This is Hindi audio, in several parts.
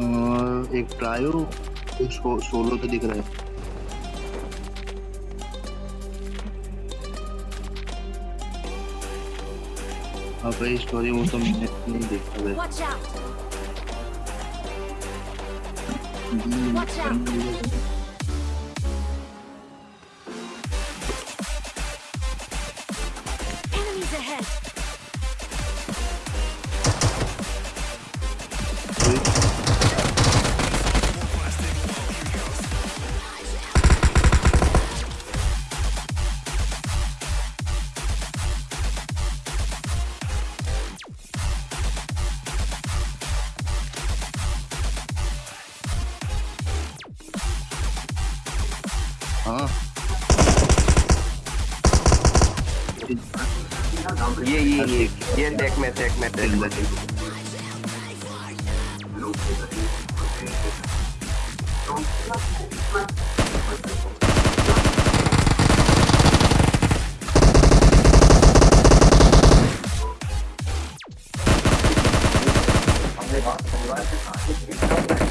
और एक ट्रायो एक सो, सोलो तो दिख रहा है। अब ये स्टोरी वो तो मैंने नहीं देखा है Watch out! ये ये ये ये देख मैं देख मैं देख मैं। देख हाँ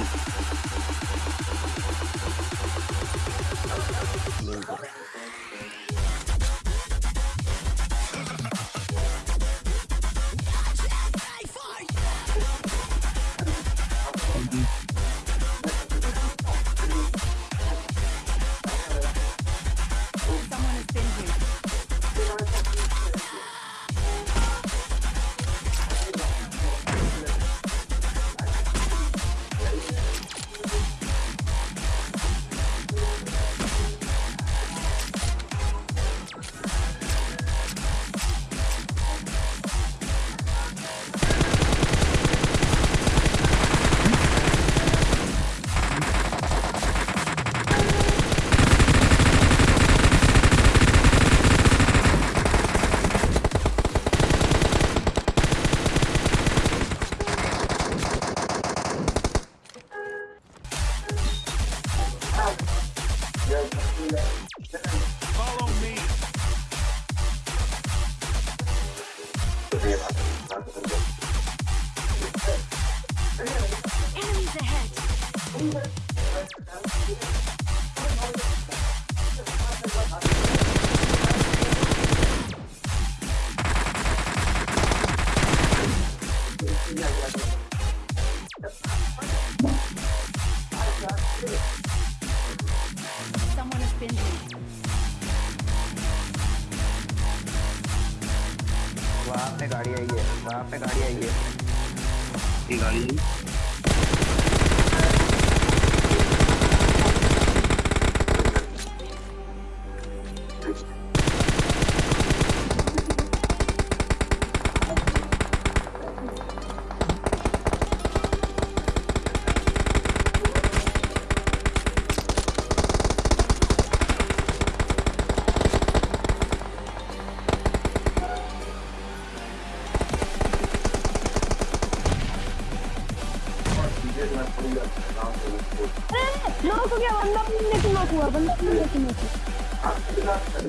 भाई Follow me. Enemies ahead. वहाँ पे गाड़ी आई है। वहाँ पे गाड़ी आई है। गाड़ी? नॉक हो गया बंदा अपने से नॉक हुआ बंदा अपने से नॉक हुआ।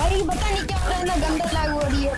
भाई पता नहीं क्या हो रहा है ना गंदा लागू हो रही है।